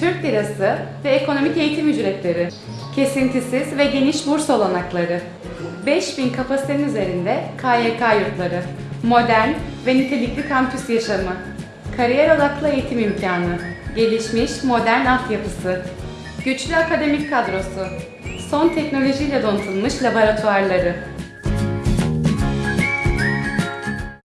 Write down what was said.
Türk lirası ve ekonomik eğitim ücretleri, kesintisiz ve geniş burs olanakları, 5000 kapasitenin üzerinde KYK yurtları, modern ve nitelikli kampüs yaşamı, kariyer odaklı eğitim imkanı, gelişmiş modern altyapısı, güçlü akademik kadrosu, son teknolojiyle donatılmış laboratuvarları,